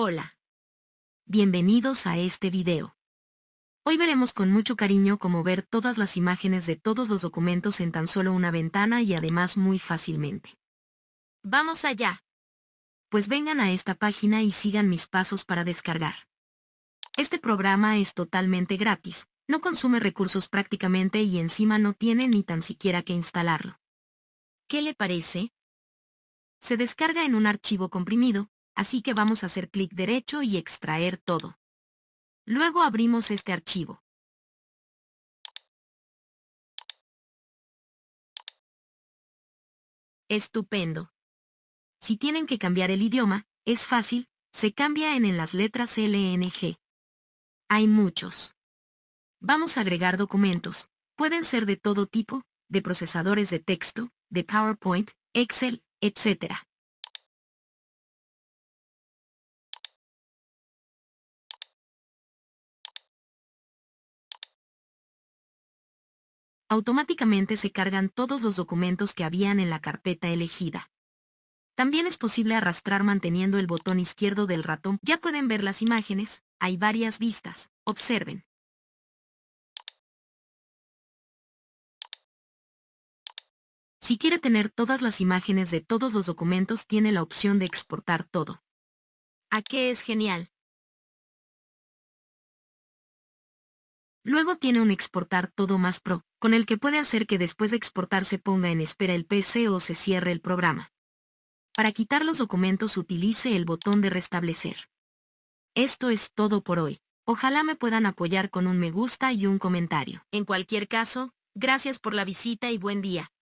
Hola. Bienvenidos a este video. Hoy veremos con mucho cariño cómo ver todas las imágenes de todos los documentos en tan solo una ventana y además muy fácilmente. ¡Vamos allá! Pues vengan a esta página y sigan mis pasos para descargar. Este programa es totalmente gratis, no consume recursos prácticamente y encima no tiene ni tan siquiera que instalarlo. ¿Qué le parece? Se descarga en un archivo comprimido, así que vamos a hacer clic derecho y extraer todo. Luego abrimos este archivo. Estupendo. Si tienen que cambiar el idioma, es fácil, se cambia en, en las letras LNG. Hay muchos. Vamos a agregar documentos. Pueden ser de todo tipo, de procesadores de texto, de PowerPoint, Excel, etc. automáticamente se cargan todos los documentos que habían en la carpeta elegida. También es posible arrastrar manteniendo el botón izquierdo del ratón. Ya pueden ver las imágenes, hay varias vistas, observen. Si quiere tener todas las imágenes de todos los documentos tiene la opción de exportar todo. ¿A qué es genial? Luego tiene un exportar todo más pro, con el que puede hacer que después de exportar se ponga en espera el PC o se cierre el programa. Para quitar los documentos utilice el botón de restablecer. Esto es todo por hoy. Ojalá me puedan apoyar con un me gusta y un comentario. En cualquier caso, gracias por la visita y buen día.